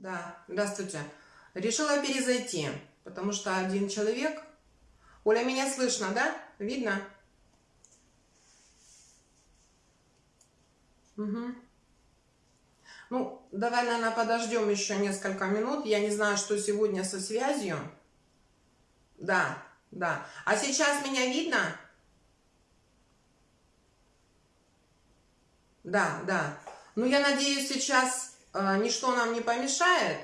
Да, здравствуйте. Решила перезайти, потому что один человек... Оля, меня слышно, да? Видно? Угу. Ну, давай, наверное, подождем еще несколько минут. Я не знаю, что сегодня со связью. Да, да. А сейчас меня видно? Да, да. Ну, я надеюсь, сейчас ничто нам не помешает,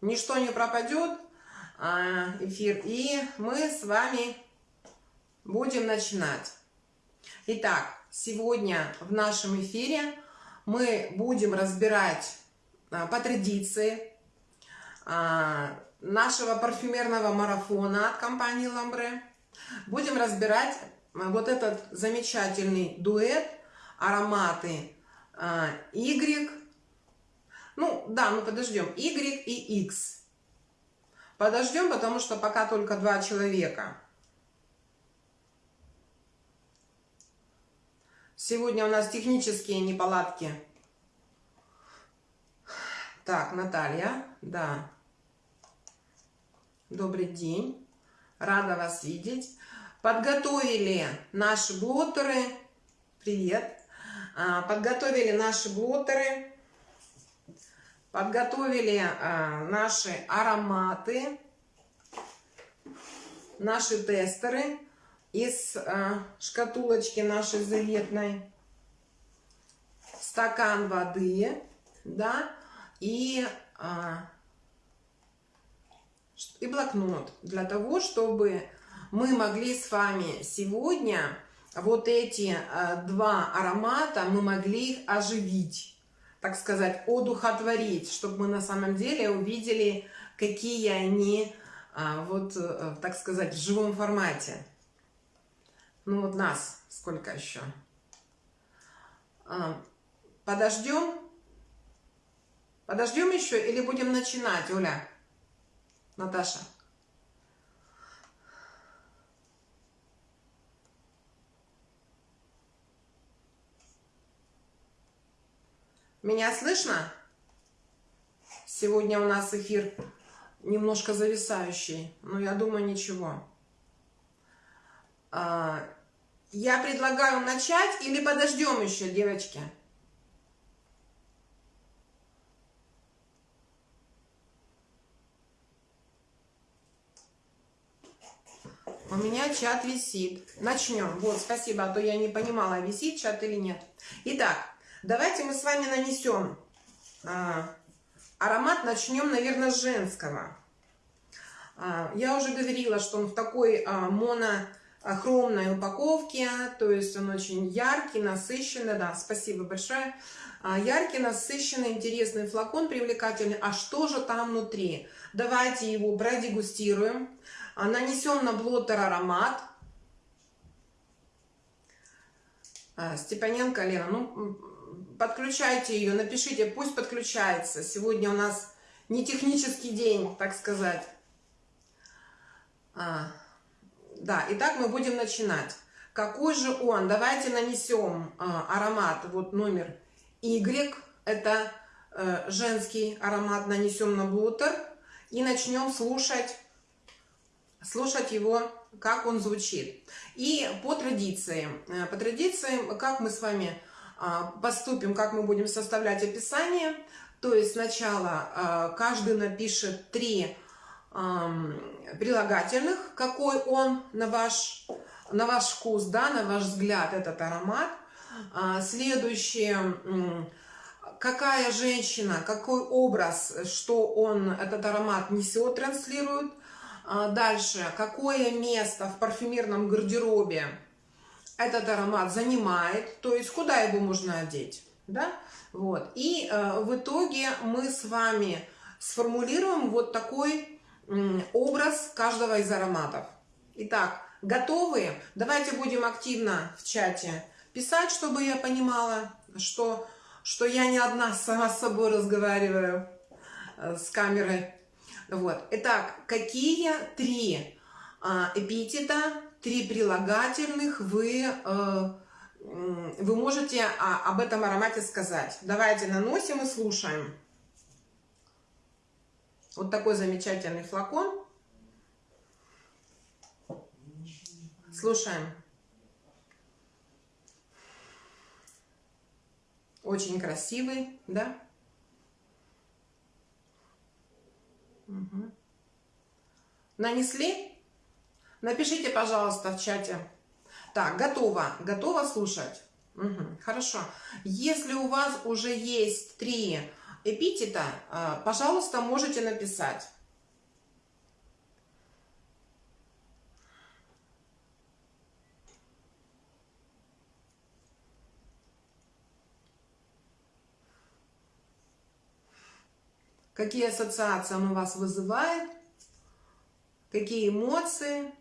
ничто не пропадет, э, эфир, и мы с вами будем начинать. Итак, сегодня в нашем эфире мы будем разбирать э, по традиции э, нашего парфюмерного марафона от компании Ламбре. Будем разбирать вот этот замечательный дуэт ароматы Y. Ну, да, мы подождем. Y и X. Подождем, потому что пока только два человека. Сегодня у нас технические неполадки. Так, Наталья, да. Добрый день. Рада вас видеть. Подготовили наши блотеры. Привет. А, подготовили наши блотеры, подготовили а, наши ароматы, наши тестеры из а, шкатулочки нашей заветной, стакан воды, да, и, и блокнот для того, чтобы мы могли с вами сегодня вот эти э, два аромата мы могли их оживить, так сказать, одухотворить, чтобы мы на самом деле увидели, какие они, э, вот, э, так сказать, в живом формате. Ну вот нас сколько еще? Подождем? Подождем еще или будем начинать, Оля? Наташа? Меня слышно? Сегодня у нас эфир немножко зависающий, но я думаю, ничего. А, я предлагаю начать или подождем еще, девочки? У меня чат висит. Начнем. Вот, спасибо, а то я не понимала, висит чат или нет. Итак, Давайте мы с вами нанесем а, аромат. Начнем, наверное, с женского. А, я уже говорила, что он в такой а, монохромной упаковке, то есть он очень яркий, насыщенный. Да, спасибо большое. А, яркий, насыщенный, интересный флакон, привлекательный. А что же там внутри? Давайте его продегустируем. А, нанесем на блотер аромат. А, Степаненко Лена, ну подключайте ее, напишите, пусть подключается. Сегодня у нас не технический день, так сказать. А, да, итак, мы будем начинать. Какой же он? Давайте нанесем а, аромат, вот номер Y, это а, женский аромат, нанесем на блотер и начнем слушать, слушать его, как он звучит. И по традиции, э, по традиции, как мы с вами поступим, как мы будем составлять описание. То есть сначала а, каждый напишет три прилагательных, какой он на ваш, на ваш вкус, да, на ваш взгляд этот аромат. А, следующее, какая женщина, какой образ, что он, этот аромат несет, транслирует. Дальше, какое место в парфюмерном гардеробе этот аромат занимает, то есть куда его можно одеть, да, вот. И э, в итоге мы с вами сформулируем вот такой э, образ каждого из ароматов. Итак, готовы? Давайте будем активно в чате писать, чтобы я понимала, что, что я не одна сама с собой разговариваю э, с камерой. Вот. Итак, какие три э, эпитета три прилагательных вы, э, вы можете об этом аромате сказать. Давайте наносим и слушаем. Вот такой замечательный флакон. Слушаем. Очень красивый, да? Угу. Нанесли? Напишите, пожалуйста, в чате. Так, готово. Готово слушать? Угу, хорошо. Если у вас уже есть три эпитета, а, пожалуйста, можете написать. Какие ассоциации он у вас вызывает? Какие эмоции?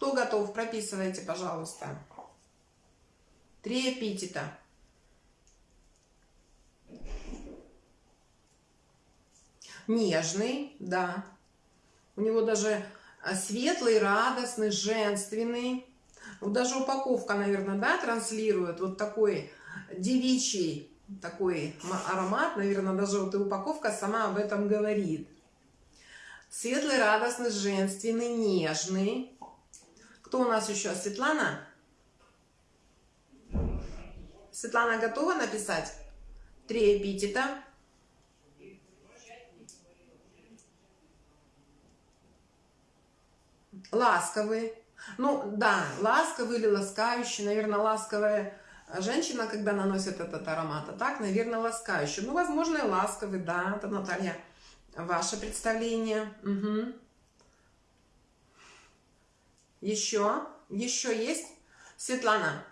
Кто готов, прописывайте, пожалуйста. Три эпитета. Нежный, да. У него даже а, светлый, радостный, женственный. Вот даже упаковка, наверное, да, транслирует вот такой девичий такой аромат. Наверное, даже вот и упаковка сама об этом говорит. Светлый, радостный, женственный, нежный. Кто у нас еще? Светлана? Светлана готова написать? Три эпитета. Ласковый. Ну, да, ласковый или ласкающий. Наверное, ласковая женщина, когда наносит этот аромат. А так, наверное, ласкающий. Ну, возможно, и ласковый, да. Это, Наталья, ваше представление. Угу. Еще? Еще есть? Светлана,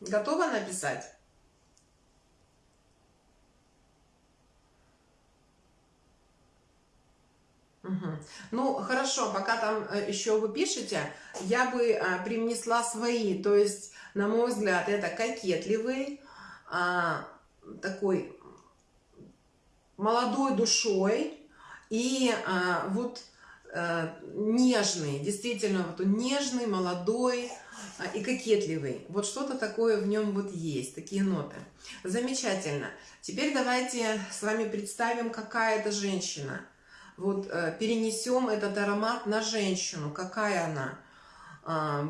готова написать? Угу. Ну, хорошо, пока там э, еще вы пишете, я бы а, привнесла свои. То есть, на мой взгляд, это кокетливый, а, такой молодой душой и а, вот нежный, действительно, вот он нежный, молодой а, и кокетливый. Вот что-то такое в нем вот есть, такие ноты. Замечательно. Теперь давайте с вами представим, какая это женщина – вот э, перенесем этот аромат на женщину, какая она,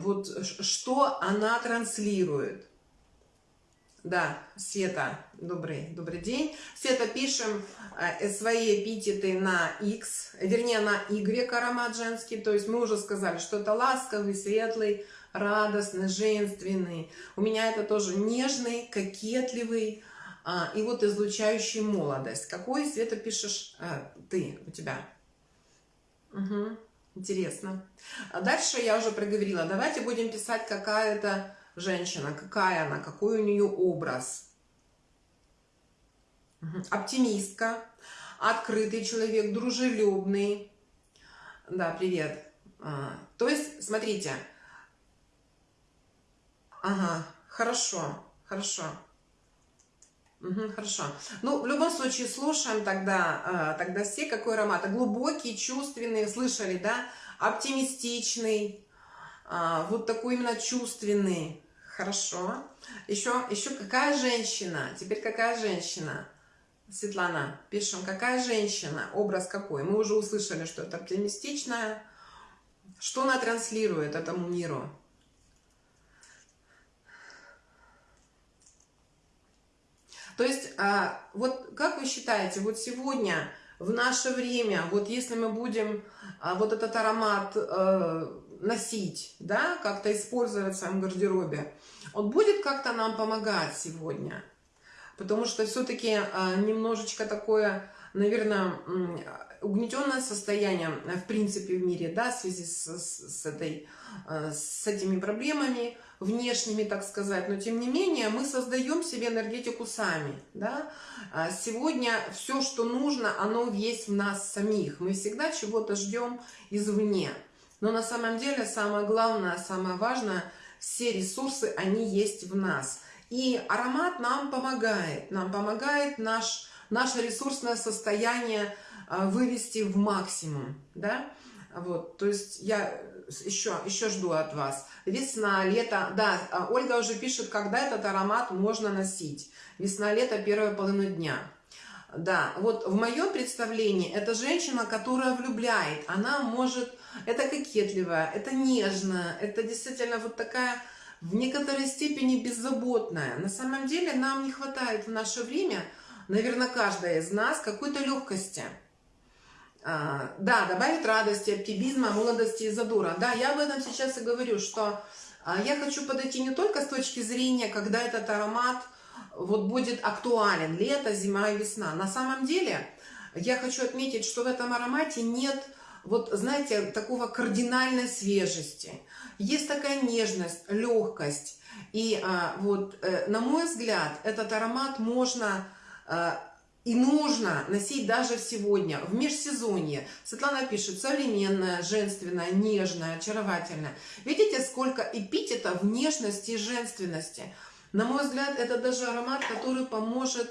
вот что она транслирует. Да, Света, добрый, добрый день. Света, пишем э, свои эпитеты на X, вернее на Y аромат женский. То есть мы уже сказали, что это ласковый, светлый, радостный, женственный. У меня это тоже нежный, кокетливый, а, и вот излучающий молодость. Какой, Света, пишешь а, ты у тебя? Угу, интересно. А дальше я уже проговорила. Давайте будем писать, какая это женщина, какая она, какой у нее образ. Оптимистка, открытый человек, дружелюбный. Да, привет. А, то есть, смотрите. Ага, хорошо, хорошо. Угу, хорошо. Ну, в любом случае, слушаем тогда, э, тогда все, какой аромат. Глубокий, чувственный, слышали, да? Оптимистичный, э, вот такой именно чувственный. Хорошо. Еще, еще какая женщина? Теперь какая женщина? Светлана, пишем, какая женщина? Образ какой? Мы уже услышали, что это оптимистичная. Что она транслирует этому миру? То есть, а, вот как вы считаете, вот сегодня, в наше время, вот если мы будем а, вот этот аромат э, носить, да, как-то использовать в своем гардеробе, он будет как-то нам помогать сегодня? Потому что все-таки а, немножечко такое, наверное, угнетенное состояние, в принципе, в мире, да, в связи с, с, этой, с этими проблемами, внешними, так сказать, но тем не менее мы создаем себе энергетику сами. Да? А сегодня все, что нужно, оно есть в нас самих. Мы всегда чего-то ждем извне. Но на самом деле самое главное, самое важное, все ресурсы, они есть в нас. И аромат нам помогает, нам помогает наш, наше ресурсное состояние а, вывести в максимум. Да? Вот, то есть я еще, еще жду от вас. Весна, лето. Да, а Ольга уже пишет, когда этот аромат можно носить. Весна, лето, первая половина дня. Да, вот в моем представлении это женщина, которая влюбляет. Она может, это кокетливая, это нежная, это действительно вот такая в некоторой степени беззаботная. На самом деле нам не хватает в наше время, наверное, каждая из нас, какой-то легкости. А, да, добавить радости, оптимизма, молодости и задора. Да, я об этом сейчас и говорю, что а, я хочу подойти не только с точки зрения, когда этот аромат – вот будет актуален лето, зима и весна. На самом деле, я хочу отметить, что в этом аромате нет, вот знаете, такого кардинальной свежести. Есть такая нежность, легкость. И а, вот, э, на мой взгляд, этот аромат можно э, и нужно носить даже сегодня, в межсезонье. Светлана пишет, современная, женственная, нежная, очаровательная. Видите, сколько эпитетов нежности и женственности. На мой взгляд, это даже аромат, который поможет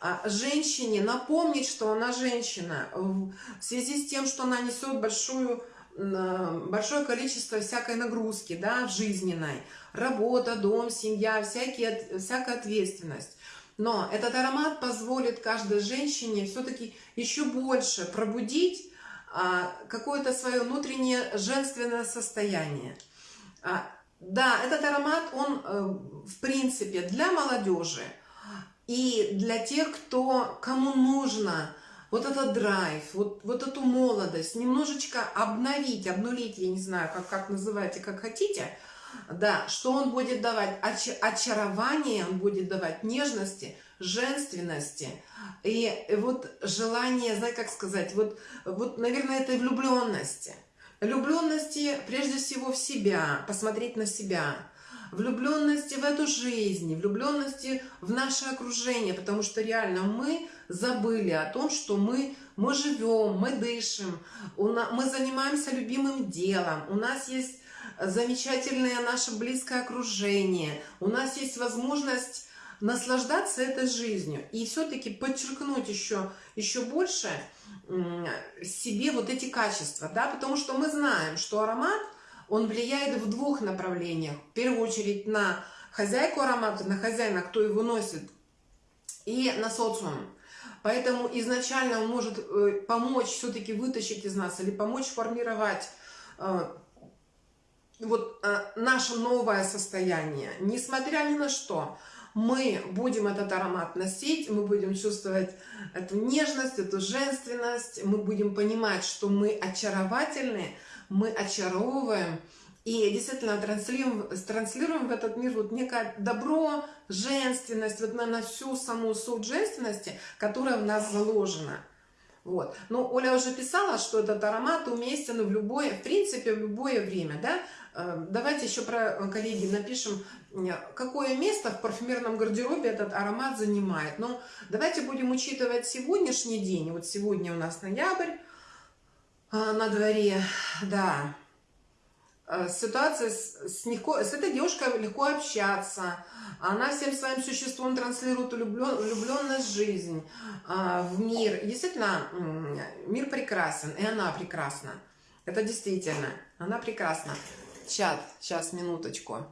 а, женщине напомнить, что она женщина, в связи с тем, что она несет большую, большое количество всякой нагрузки да, жизненной. Работа, дом, семья, всякие, всякая ответственность. Но этот аромат позволит каждой женщине все-таки еще больше пробудить а, какое-то свое внутреннее женственное состояние. А, да, этот аромат, он э, в принципе для молодежи и для тех, кто, кому нужно вот этот драйв, вот, вот эту молодость, немножечко обновить, обнулить, я не знаю, как, как называйте, как хотите, да, что он будет давать оч, очарование, он будет давать нежности, женственности и вот желание, знаете, как сказать, вот, вот наверное, этой влюбленности – Влюбленности прежде всего в себя, посмотреть на себя. Влюбленности в эту жизнь, влюбленности в наше окружение, потому что реально мы забыли о том, что мы, мы живем, мы дышим, мы занимаемся любимым делом, у нас есть замечательное наше близкое окружение, у нас есть возможность наслаждаться этой жизнью и все-таки подчеркнуть еще, еще больше себе вот эти качества, да, потому что мы знаем, что аромат, он влияет в двух направлениях. В первую очередь на хозяйку аромата, на хозяина, кто его носит, и на социум. Поэтому изначально он может э, помочь все-таки вытащить из нас или помочь формировать э, вот э, наше новое состояние, несмотря ни на что мы будем этот аромат носить, мы будем чувствовать эту нежность, эту женственность, мы будем понимать, что мы очаровательны, мы очаровываем, и действительно транслируем, транслируем в этот мир вот некое добро, женственность, вот на всю саму суть женственности, которая в нас заложена. Вот. Но Оля уже писала, что этот аромат уместен в любое, в принципе, в любое время, да. Э, давайте еще про, э, коллеги, напишем, какое место в парфюмерном гардеробе этот аромат занимает. Но давайте будем учитывать сегодняшний день. Вот сегодня у нас ноябрь э, на дворе, да. Ситуация с, с, легко, с этой девушкой легко общаться. Она всем своим существом транслирует влюблен, влюбленность в жизнь, в мир. Действительно, мир прекрасен, и она прекрасна. Это действительно, она прекрасна чат, сейчас, минуточку.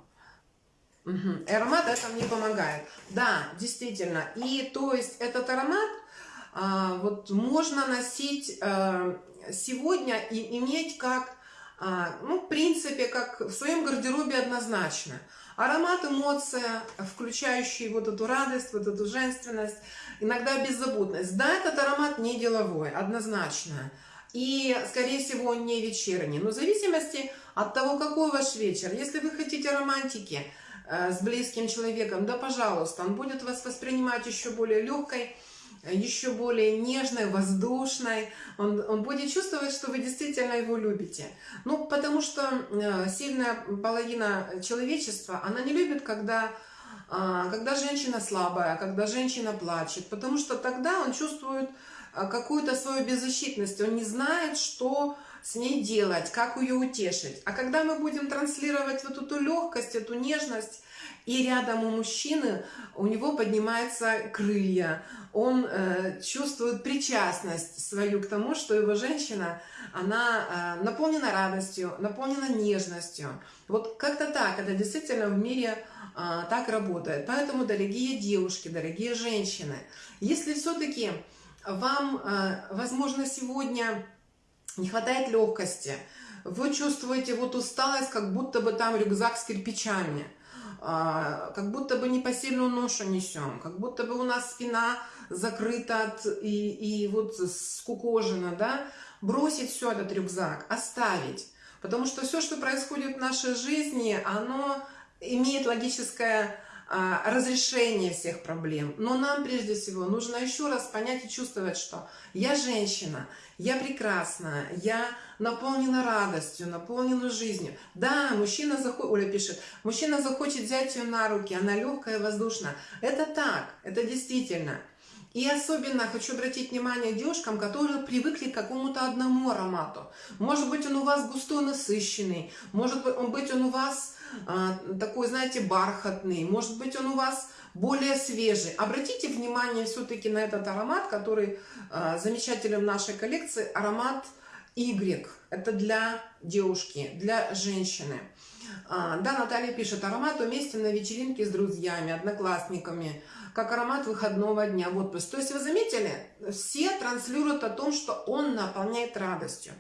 Угу. Аромат этом не помогает. Да, действительно. И то есть этот аромат а, вот можно носить а, сегодня и иметь как, а, ну, в принципе, как в своем гардеробе однозначно. Аромат, эмоция, включающий вот эту радость, вот эту женственность, иногда беззаботность. Да, этот аромат не деловой, однозначно. И, скорее всего, он не вечерний. Но в зависимости от того, какой ваш вечер. Если вы хотите романтики э, с близким человеком, да, пожалуйста, он будет вас воспринимать еще более легкой, еще более нежной, воздушной. Он, он будет чувствовать, что вы действительно его любите. Ну, потому что э, сильная половина человечества, она не любит, когда, э, когда женщина слабая, когда женщина плачет, потому что тогда он чувствует какую-то свою беззащитность, он не знает, что с ней делать, как ее утешить. А когда мы будем транслировать вот эту легкость, эту нежность, и рядом у мужчины, у него поднимаются крылья, он э, чувствует причастность свою к тому, что его женщина, она э, наполнена радостью, наполнена нежностью. Вот как-то так, это действительно в мире э, так работает. Поэтому, дорогие девушки, дорогие женщины, если все-таки вам, э, возможно, сегодня не хватает легкости, вы чувствуете вот усталость, как будто бы там рюкзак с кирпичами, а, как будто бы непосильную ношу несем, как будто бы у нас спина закрыта от, и, и вот скукожена, да, бросить все этот рюкзак, оставить. Потому что все, что происходит в нашей жизни, оно имеет логическое разрешение всех проблем. Но нам прежде всего нужно еще раз понять и чувствовать, что я женщина, я прекрасна, я наполнена радостью, наполнена жизнью. Да, мужчина захочет, Оля пишет, мужчина захочет взять ее на руки, она легкая, воздушная. Это так, это действительно. И особенно хочу обратить внимание девушкам, которые привыкли к какому-то одному аромату. Может быть, он у вас густой, насыщенный, может быть, он у вас а, такой, знаете, бархатный, может быть, он у вас более свежий. Обратите внимание все-таки на этот аромат, который а, замечателен в нашей коллекции, аромат Y. Это для девушки, для женщины. А, да, Наталья пишет, аромат уместен на вечеринке с друзьями, одноклассниками, как аромат выходного дня в отпуск. То есть вы заметили, все транслируют о том, что он наполняет радостью.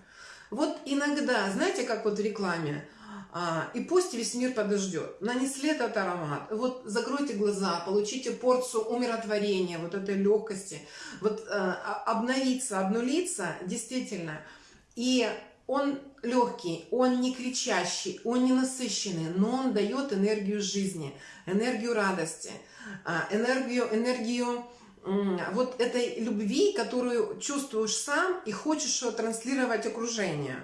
Вот иногда, знаете, как вот в рекламе, а, и пусть весь мир подождет. Нанесли этот аромат. Вот закройте глаза, получите порцию умиротворения, вот этой легкости. Вот а, обновиться, обнулиться, действительно. И он легкий, он не кричащий, он не насыщенный, но он дает энергию жизни, энергию радости, а, энергию, энергию вот этой любви, которую чувствуешь сам и хочешь ее транслировать окружению.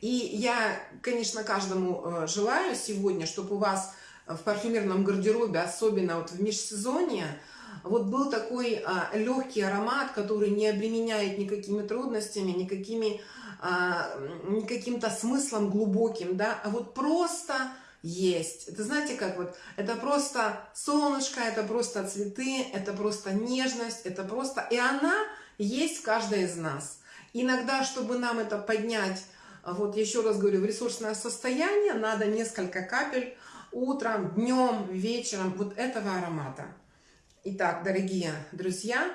И я, конечно, каждому э, желаю сегодня, чтобы у вас в парфюмерном гардеробе, особенно вот в межсезонье, вот был такой а, легкий аромат, который не обременяет никакими трудностями, никакими, а, никаким-то смыслом глубоким, да, а вот просто есть. Это знаете как вот, это просто солнышко, это просто цветы, это просто нежность, это просто, и она есть в каждой из нас. Иногда, чтобы нам это поднять вот еще раз говорю, в ресурсное состояние надо несколько капель утром, днем, вечером вот этого аромата. Итак, дорогие друзья,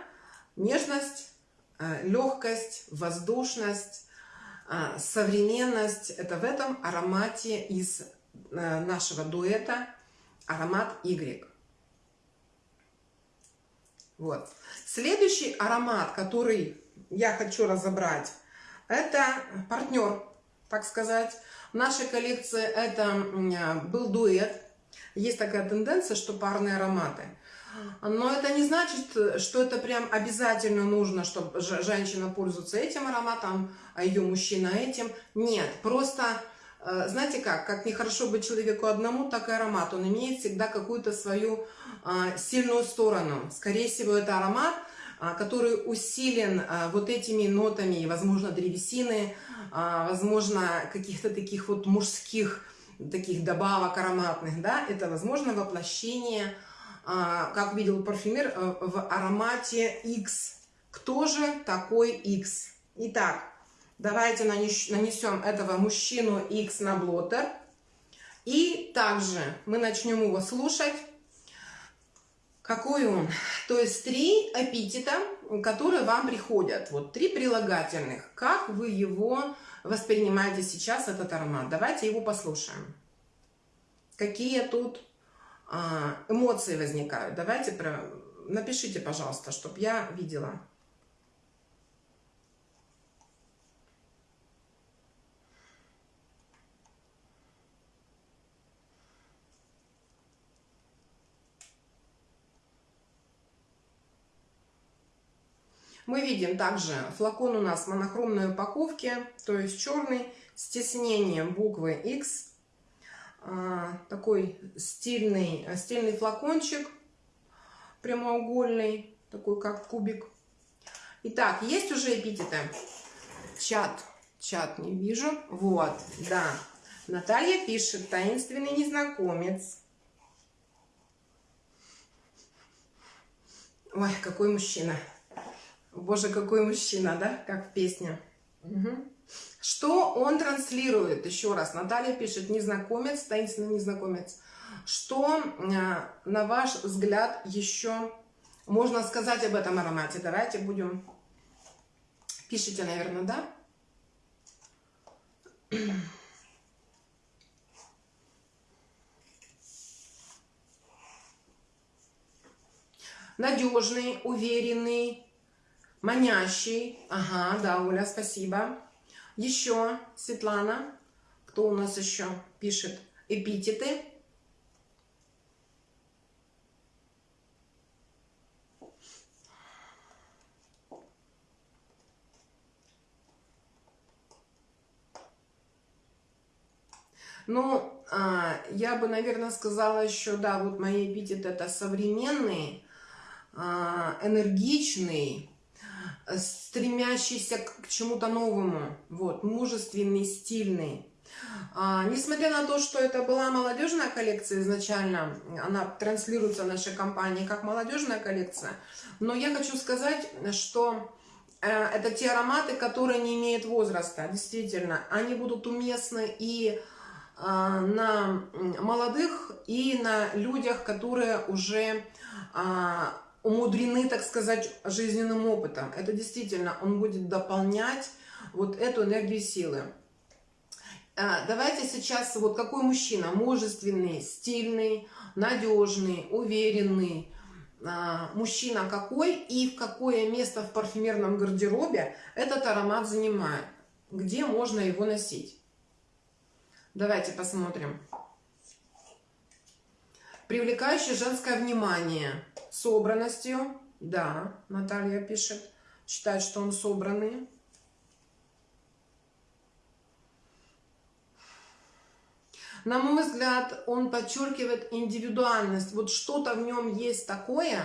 нежность, э, легкость, воздушность, э, современность – это в этом аромате из э, нашего дуэта аромат Y. Вот. Следующий аромат, который я хочу разобрать, это партнер так сказать. В нашей коллекции это был дуэт. Есть такая тенденция, что парные ароматы. Но это не значит, что это прям обязательно нужно, чтобы женщина пользуется этим ароматом, а ее мужчина этим. Нет, просто, э, знаете как, как нехорошо быть человеку одному, так и аромат. Он имеет всегда какую-то свою а, сильную сторону. Скорее всего, это аромат, а, который усилен а, вот этими нотами, возможно, древесины, а, возможно, каких-то таких вот мужских таких добавок ароматных, да, это, возможно, воплощение, как видел парфюмер, э, в аромате X. Кто же такой X? Итак, давайте нанесем этого мужчину X на блотер. И также мы начнем его слушать какой он? То есть три эпитета, которые вам приходят. Вот три прилагательных. Как вы его воспринимаете сейчас, этот аромат? Давайте его послушаем. Какие тут а, эмоции возникают? Давайте про... напишите, пожалуйста, чтобы я видела. Мы видим также флакон у нас в монохромной упаковке, то есть черный, с тиснением буквы X. А, такой стильный, стильный флакончик, прямоугольный, такой как кубик. Итак, есть уже эпитеты? Чат, чат не вижу. Вот, да. Наталья пишет, таинственный незнакомец. Ой, какой мужчина. Боже, какой мужчина, да? Как в песне. Угу. Что он транслирует? Еще раз, Наталья пишет, незнакомец, таинственный незнакомец. Что, э, на ваш взгляд, еще можно сказать об этом аромате? Давайте будем Пишите, наверное, да? Надежный, уверенный, манящий. Ага, да, Оля, спасибо. Еще, Светлана. Кто у нас еще пишет эпитеты? Ну, а, я бы, наверное, сказала еще, да, вот мои эпитеты это современный, а, энергичный, стремящийся к чему-то новому, вот, мужественный, стильный. А, несмотря на то, что это была молодежная коллекция изначально, она транслируется в нашей компании как молодежная коллекция, но я хочу сказать, что э, это те ароматы, которые не имеют возраста, действительно, они будут уместны и а, на молодых и на людях, которые уже а, умудрены, так сказать, жизненным опытом. Это действительно, он будет дополнять вот эту энергию силы. А, давайте сейчас, вот какой мужчина, мужественный, стильный, надежный, уверенный, мужчина какой и в какое место в парфюмерном гардеробе этот аромат занимает, где можно его носить. Давайте посмотрим. Привлекающее женское внимание. Собранностью. Да, Наталья пишет. Считает, что он собранный. На мой взгляд, он подчеркивает индивидуальность. Вот что-то в нем есть такое,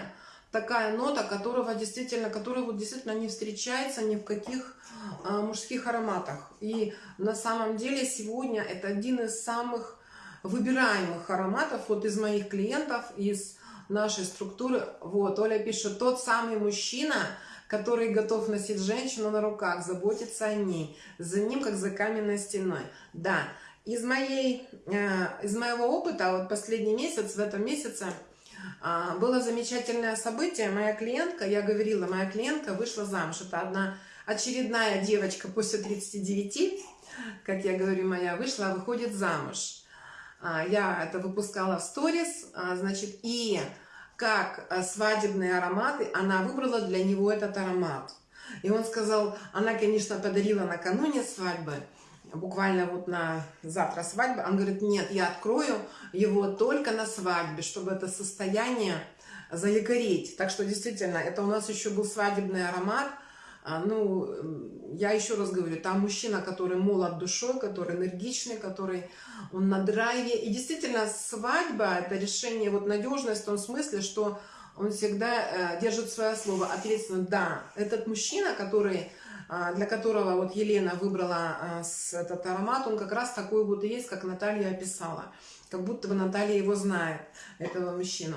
такая нота, которого действительно, которая вот действительно не встречается ни в каких а, мужских ароматах. И на самом деле сегодня это один из самых выбираемых ароматов вот из моих клиентов, из нашей структуры. Вот, Оля пишет, тот самый мужчина, который готов носить женщину на руках, заботиться о ней, за ним, как за каменной стеной. Да, из, моей, э, из моего опыта, вот последний месяц, в этом месяце, а, было замечательное событие. Моя клиентка, я говорила, моя клиентка вышла замуж. Это одна очередная девочка после 39, как я говорю, моя вышла, выходит замуж. А, я это выпускала в сторис, а, значит, и как свадебные ароматы, она выбрала для него этот аромат. И он сказал, она, конечно, подарила накануне свадьбы, буквально вот на завтра свадьба, он говорит, нет, я открою его только на свадьбе, чтобы это состояние заякорить. Так что действительно, это у нас еще был свадебный аромат. А, ну, я еще раз говорю, там мужчина, который молод душой, который энергичный, который он на драйве. И действительно, свадьба – это решение, вот надежность в том смысле, что он всегда э, держит свое слово ответственно. Да, этот мужчина, который а, для которого вот Елена выбрала а, этот аромат, он как раз такой вот и есть, как Наталья описала. Как будто бы Наталья его знает, этого мужчину.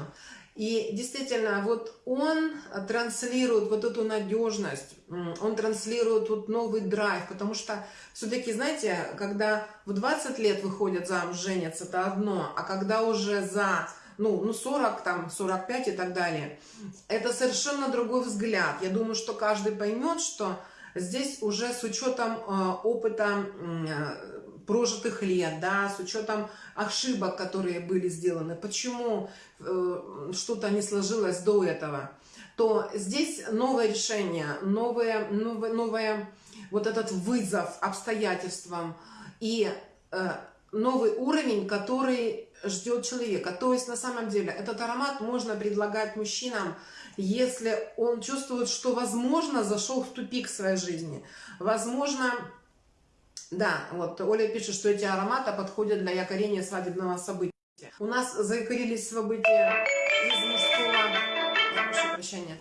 И действительно, вот он транслирует вот эту надежность, он транслирует вот новый драйв, потому что все-таки, знаете, когда в 20 лет выходят замуж, женятся, это одно, а когда уже за ну, ну 40, там, 45 и так далее, это совершенно другой взгляд. Я думаю, что каждый поймет, что Здесь уже с учетом э, опыта э, прожитых лет, да, с учетом ошибок, которые были сделаны, почему э, что-то не сложилось до этого, то здесь новое решение, новое, новое, новое вот этот вызов обстоятельствам и новый уровень, который ждет человека. То есть на самом деле этот аромат можно предлагать мужчинам если он чувствует, что, возможно, зашел в тупик своей жизни. Возможно, да, вот Оля пишет, что эти ароматы подходят для якорения свадебного события. У нас заякорились события из мужского, я прошу прощения,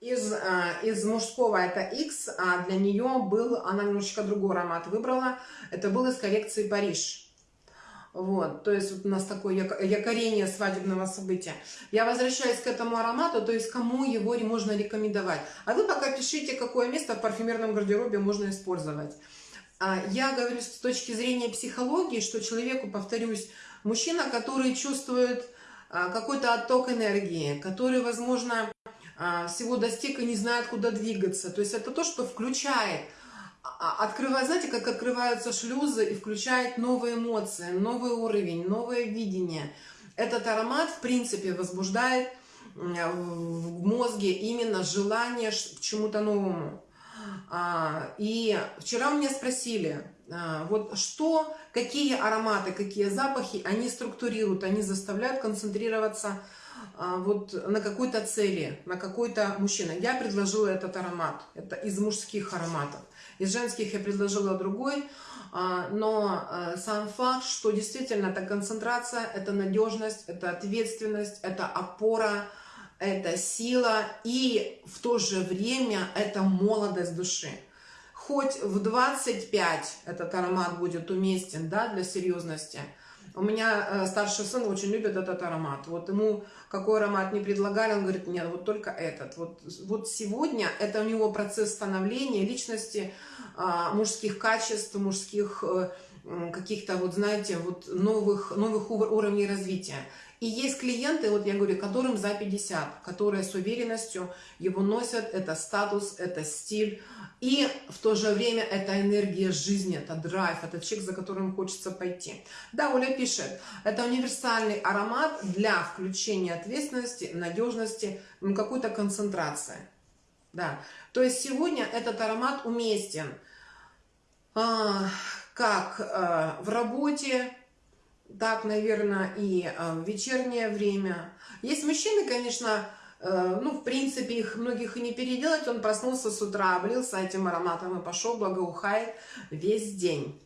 из, а, из мужского это X, а для нее был, она немножечко другой аромат выбрала, это был из коллекции Париж. Вот, то есть вот у нас такое якорение свадебного события. Я возвращаюсь к этому аромату, то есть кому его можно рекомендовать. А вы пока пишите, какое место в парфюмерном гардеробе можно использовать. А, я говорю с точки зрения психологии, что человеку, повторюсь, мужчина, который чувствует а, какой-то отток энергии, который, возможно, а, всего достиг и не знает, куда двигаться. То есть это то, что включает, а, открывает, знаете, как открываются шлюзы и включает новые эмоции, новый уровень, новое видение. Этот аромат, в принципе, возбуждает в мозге именно желание к чему-то новому. А, и вчера у меня спросили, вот что, какие ароматы, какие запахи они структурируют, они заставляют концентрироваться а, вот на какой-то цели, на какой-то мужчина. Я предложила этот аромат, это из мужских ароматов. Из женских я предложила другой, а, но а, сам факт, что действительно это концентрация, это надежность, это ответственность, это опора, это сила и в то же время это молодость души. Хоть в 25 этот аромат будет уместен да, для серьезности – у меня э, старший сын очень любит этот аромат. Вот ему какой аромат не предлагали, он говорит, нет, вот только этот. Вот, вот сегодня это у него процесс становления личности, э, мужских качеств, мужских э, каких-то, вот знаете, вот новых, новых уровней развития. И есть клиенты, вот я говорю, которым за 50, которые с уверенностью его носят, это статус, это стиль, и в то же время это энергия жизни, это драйв, это человек, за которым хочется пойти. Да, Оля пишет, это универсальный аромат для включения ответственности, надежности, какой-то концентрации. Да, то есть сегодня этот аромат уместен а, как а, в работе, так, наверное, и в вечернее время. Есть мужчины, конечно, Э, ну, в принципе, их многих и не переделать. Он проснулся с утра, облился этим ароматом и пошел, благоухает весь день.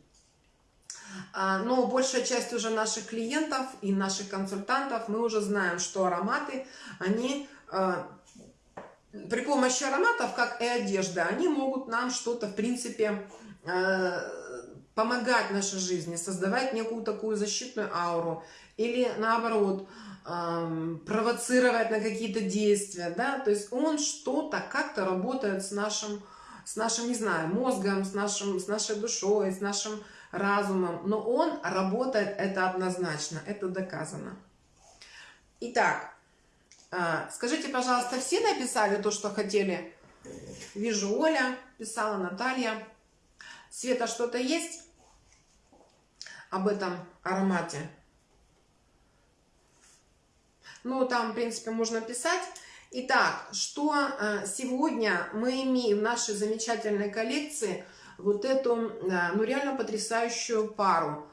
А, но большая часть уже наших клиентов и наших консультантов, мы уже знаем, что ароматы, они э, при помощи ароматов, как и одежда, они могут нам что-то, в принципе, э, помогать нашей жизни, создавать некую такую защитную ауру. Или наоборот, провоцировать на какие-то действия, да, то есть он что-то как-то работает с нашим, с нашим, не знаю, мозгом, с, нашим, с нашей душой, с нашим разумом, но он работает, это однозначно, это доказано. Итак, а, скажите, пожалуйста, все написали то, что хотели? Вижу, Оля писала, Наталья. Света, что-то есть об этом аромате? Ну, там, в принципе, можно писать. Итак, что э, сегодня мы имеем в нашей замечательной коллекции? Вот эту, э, ну, реально потрясающую пару.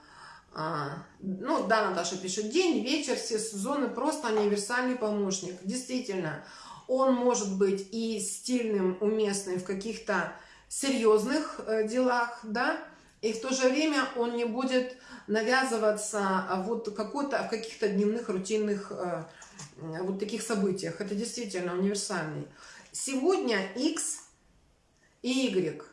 А, ну, да, Наташа пишет, день, вечер, все сезоны, просто универсальный помощник. Действительно, он может быть и стильным, уместным в каких-то серьезных э, делах, да, и в то же время он не будет навязываться вот какой-то в каких-то дневных рутинных вот таких событиях. Это действительно универсальный. Сегодня X и Y.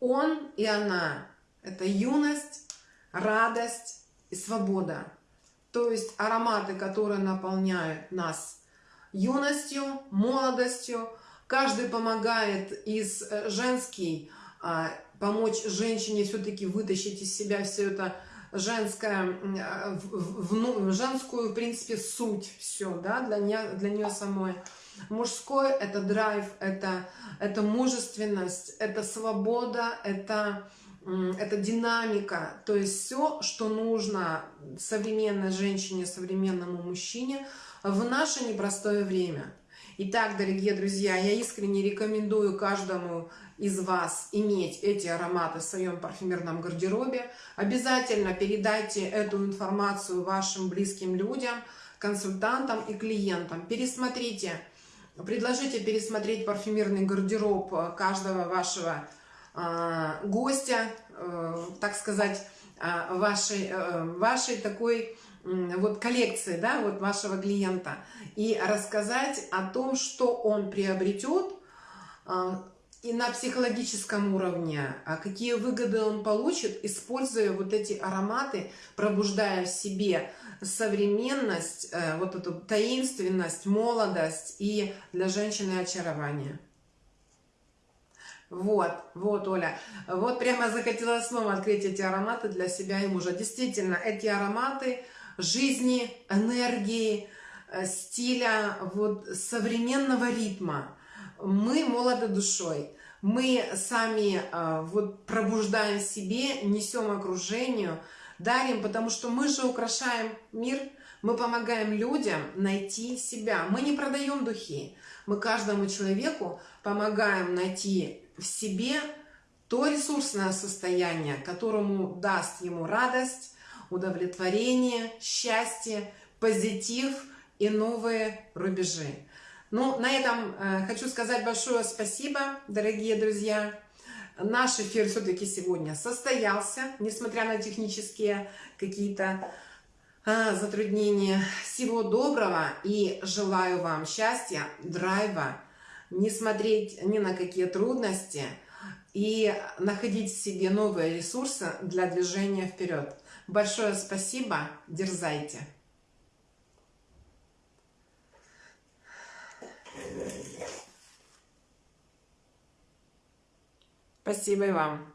Он и она. Это юность, радость и свобода. То есть ароматы, которые наполняют нас юностью, молодостью. Каждый помогает из э, женский а, помочь женщине все-таки вытащить из себя все это женская, а, в, в, в, женскую, в принципе, суть все, да, для нее, для нее самой. Мужской – это драйв, это, это мужественность, это свобода, это, это динамика. То есть все, что нужно современной женщине, современному мужчине в наше непростое время. Итак, дорогие друзья, я искренне рекомендую каждому из вас иметь эти ароматы в своем парфюмерном гардеробе. Обязательно передайте эту информацию вашим близким людям, консультантам и клиентам. Пересмотрите, предложите пересмотреть парфюмерный гардероб каждого вашего э, гостя, э, так сказать, э, вашей, э, вашей такой вот коллекции, да, вот вашего клиента, и рассказать о том, что он приобретет, и на психологическом уровне, а какие выгоды он получит, используя вот эти ароматы, пробуждая в себе современность, э, вот эту таинственность, молодость и для женщины очарование. Вот, вот, Оля. Вот прямо захотела снова открыть эти ароматы для себя и мужа. Действительно, эти ароматы жизни, энергии, э, стиля вот современного ритма. Мы молоды душой. Мы сами э, вот пробуждаем себе, несем окружению, дарим, потому что мы же украшаем мир, мы помогаем людям найти себя. Мы не продаем духи. Мы каждому человеку помогаем найти в себе то ресурсное состояние, которому даст ему радость, удовлетворение, счастье, позитив и новые рубежи. Ну, на этом э, хочу сказать большое спасибо, дорогие друзья. Наш эфир все-таки сегодня состоялся, несмотря на технические какие-то э, затруднения. Всего доброго и желаю вам счастья, драйва, не смотреть ни на какие трудности – и находить в себе новые ресурсы для движения вперед. Большое спасибо, дерзайте! Спасибо и вам.